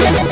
Thank you.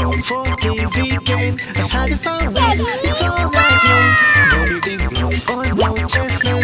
Song for TV game I had a fun It's all night long No big no or no